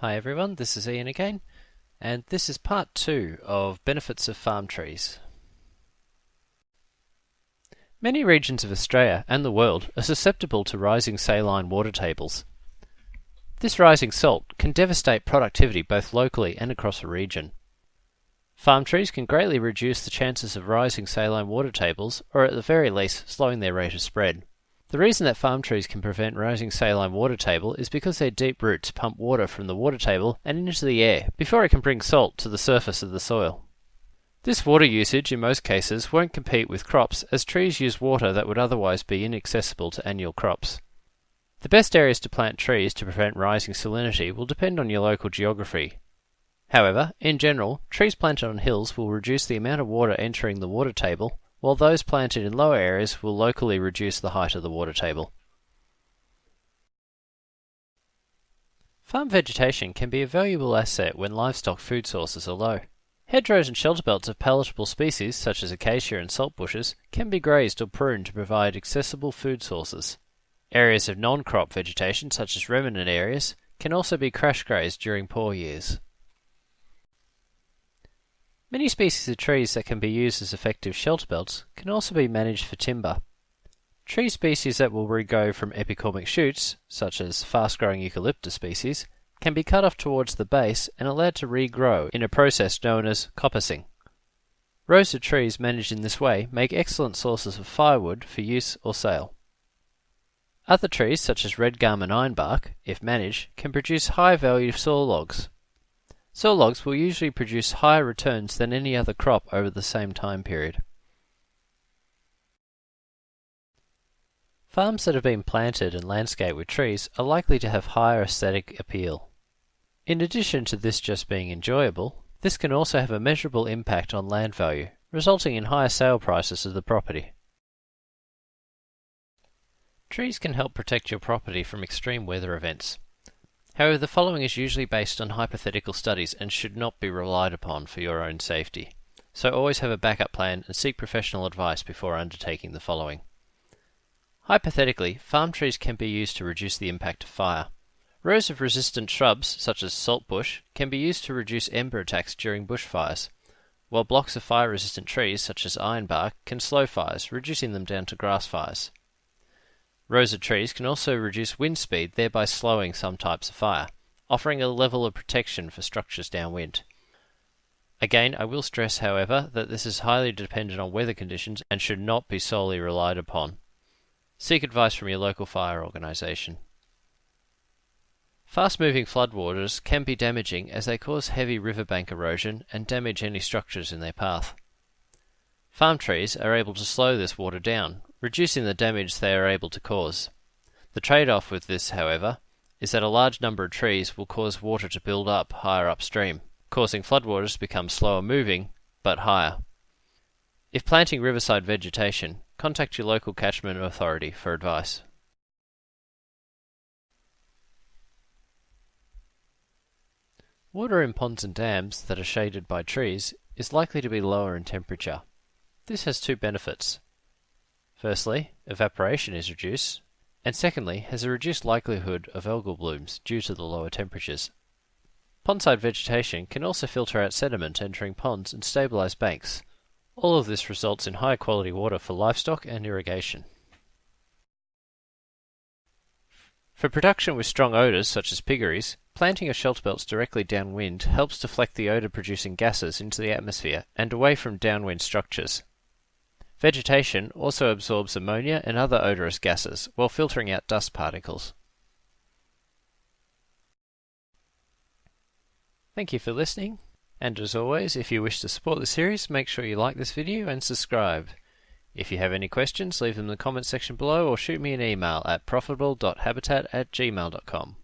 Hi everyone, this is Ian again, and this is part two of benefits of farm trees. Many regions of Australia and the world are susceptible to rising saline water tables. This rising salt can devastate productivity both locally and across a region. Farm trees can greatly reduce the chances of rising saline water tables, or at the very least slowing their rate of spread. The reason that farm trees can prevent rising saline water table is because their deep roots pump water from the water table and into the air before it can bring salt to the surface of the soil. This water usage in most cases won't compete with crops as trees use water that would otherwise be inaccessible to annual crops. The best areas to plant trees to prevent rising salinity will depend on your local geography. However, in general, trees planted on hills will reduce the amount of water entering the water table while those planted in lower areas will locally reduce the height of the water table. Farm vegetation can be a valuable asset when livestock food sources are low. Hedgerows and shelter belts of palatable species, such as acacia and saltbushes, can be grazed or pruned to provide accessible food sources. Areas of non-crop vegetation, such as remnant areas, can also be crash grazed during poor years. Many species of trees that can be used as effective shelter belts can also be managed for timber. Tree species that will regrow from epicormic shoots, such as fast-growing eucalyptus species, can be cut off towards the base and allowed to regrow in a process known as coppicing. Rows of trees managed in this way make excellent sources of firewood for use or sale. Other trees, such as red gum and ironbark, if managed, can produce high-value saw logs. Saw logs will usually produce higher returns than any other crop over the same time period. Farms that have been planted and landscaped with trees are likely to have higher aesthetic appeal. In addition to this just being enjoyable, this can also have a measurable impact on land value, resulting in higher sale prices of the property. Trees can help protect your property from extreme weather events. However, the following is usually based on hypothetical studies and should not be relied upon for your own safety. So always have a backup plan and seek professional advice before undertaking the following. Hypothetically, farm trees can be used to reduce the impact of fire. Rows of resistant shrubs, such as saltbush, can be used to reduce ember attacks during bushfires, while blocks of fire-resistant trees, such as ironbark, can slow fires, reducing them down to grass fires. Rows of trees can also reduce wind speed, thereby slowing some types of fire, offering a level of protection for structures downwind. Again, I will stress, however, that this is highly dependent on weather conditions and should not be solely relied upon. Seek advice from your local fire organisation. Fast-moving floodwaters can be damaging as they cause heavy riverbank erosion and damage any structures in their path. Farm trees are able to slow this water down, reducing the damage they are able to cause. The trade-off with this, however, is that a large number of trees will cause water to build up higher upstream, causing floodwaters to become slower moving, but higher. If planting riverside vegetation, contact your local catchment authority for advice. Water in ponds and dams that are shaded by trees is likely to be lower in temperature. This has two benefits. Firstly, evaporation is reduced, and secondly, has a reduced likelihood of algal blooms due to the lower temperatures. Pondside vegetation can also filter out sediment entering ponds and stabilize banks. All of this results in high quality water for livestock and irrigation. For production with strong odours such as piggeries, planting of shelter belts directly downwind helps deflect the odour producing gases into the atmosphere and away from downwind structures. Vegetation also absorbs ammonia and other odorous gases while filtering out dust particles. Thank you for listening, and as always, if you wish to support the series, make sure you like this video and subscribe. If you have any questions, leave them in the comments section below or shoot me an email at profitable.habitat at gmail.com.